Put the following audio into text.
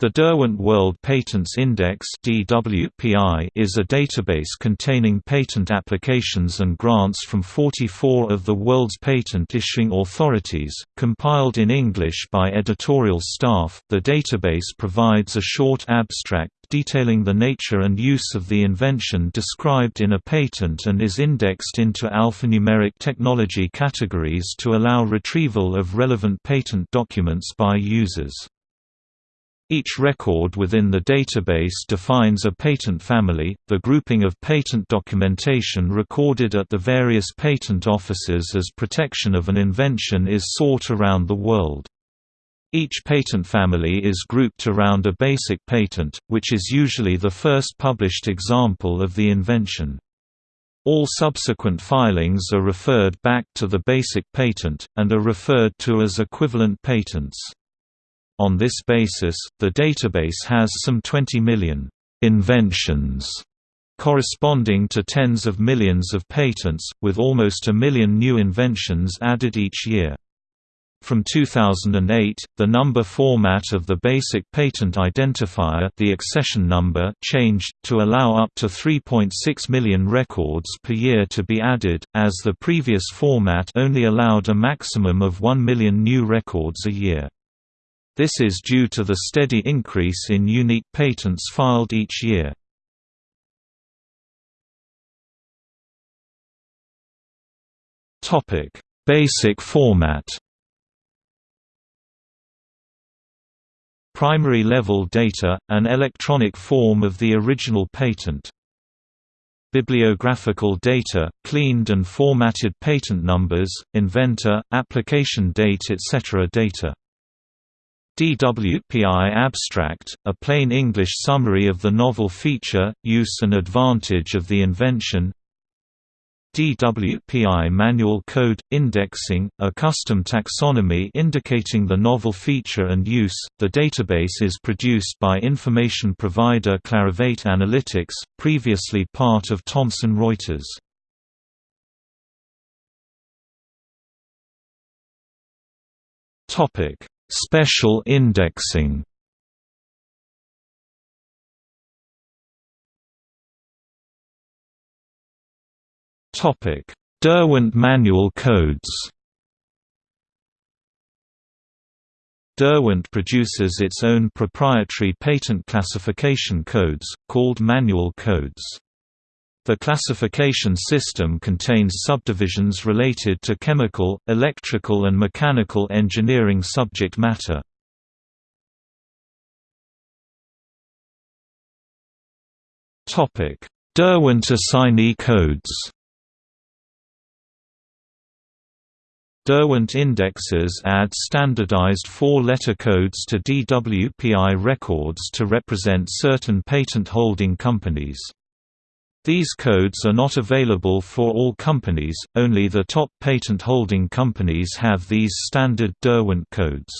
The Derwent World Patents Index is a database containing patent applications and grants from 44 of the world's patent issuing authorities, compiled in English by editorial staff. The database provides a short abstract detailing the nature and use of the invention described in a patent and is indexed into alphanumeric technology categories to allow retrieval of relevant patent documents by users. Each record within the database defines a patent family. The grouping of patent documentation recorded at the various patent offices as protection of an invention is sought around the world. Each patent family is grouped around a basic patent, which is usually the first published example of the invention. All subsequent filings are referred back to the basic patent, and are referred to as equivalent patents. On this basis, the database has some 20 million inventions corresponding to tens of millions of patents, with almost a million new inventions added each year. From 2008, the number format of the basic patent identifier the accession number changed, to allow up to 3.6 million records per year to be added, as the previous format only allowed a maximum of 1 million new records a year. This is due to the steady increase in unique patents filed each year. Topic: Basic format Primary level data, an electronic form of the original patent. Bibliographical data, cleaned and formatted patent numbers, inventor, application date etc. data DWPI Abstract, a plain English summary of the novel feature, use and advantage of the invention DWPI Manual Code – Indexing, a custom taxonomy indicating the novel feature and use. The database is produced by information provider Clarivate Analytics, previously part of Thomson Reuters. Topic Special indexing Topic: Derwent manual codes Derwent produces its own proprietary patent classification codes, called manual codes. The classification system contains subdivisions related to chemical, electrical and mechanical engineering subject matter. Derwent assignee codes Derwent indexes add standardized four-letter codes to DWPI records to represent certain patent-holding companies. These codes are not available for all companies, only the top patent holding companies have these standard Derwent codes.